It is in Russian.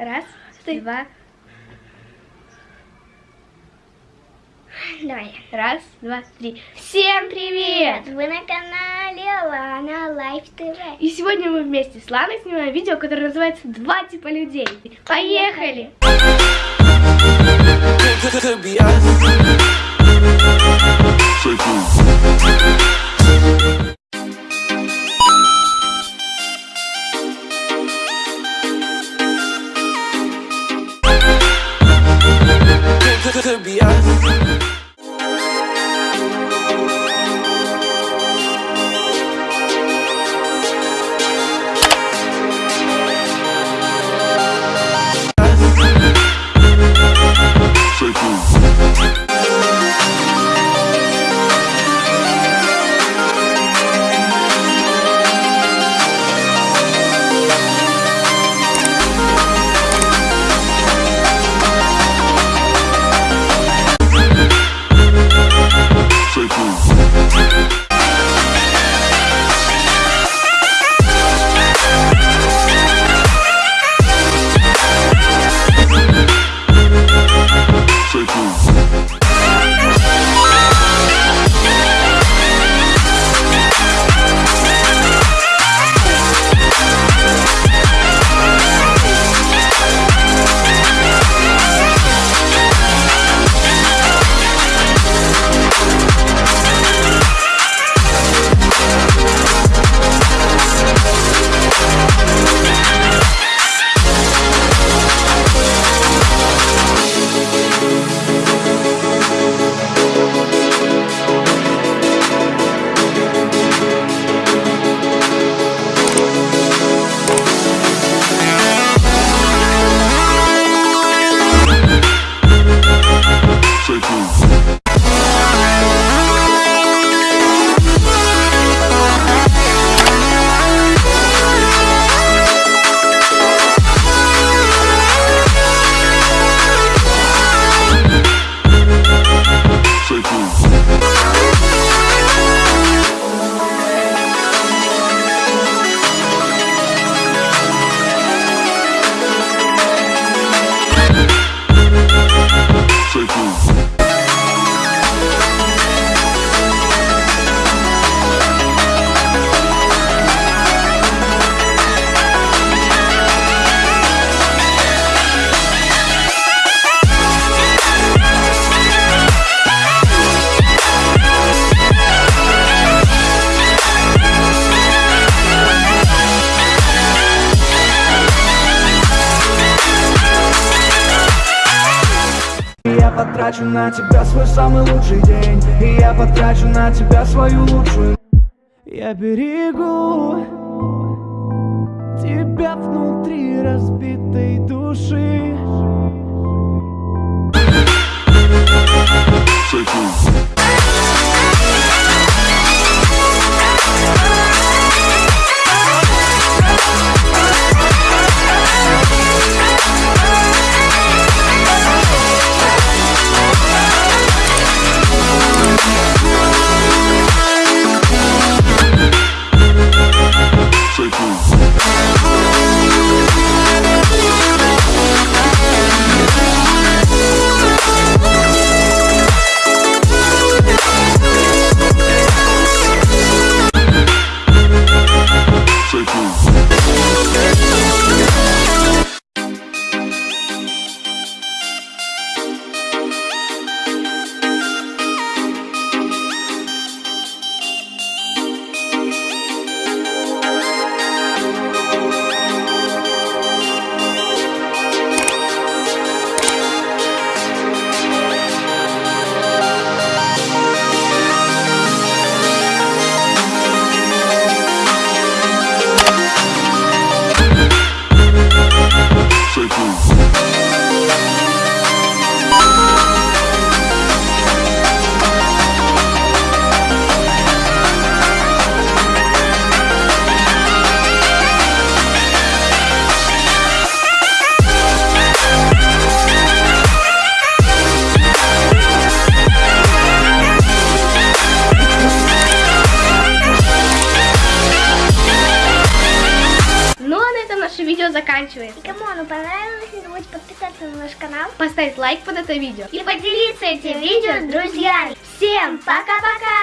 Раз, два. Давай. Раз, два, три. Всем привет! Вы на канале Лана Life TV. И сегодня мы вместе с Ланой снимаем видео, которое называется «Два типа людей». Поехали! Could Could be us. Я потрачу на тебя свой самый лучший день. И я потрачу на тебя свою лучшую Я берегу Тебя внутри разбитой души заканчивается. И кому оно понравилось, не забудьте подписаться на наш канал. Поставить лайк под это видео. И поделиться этим видео с друзьями. Всем пока-пока!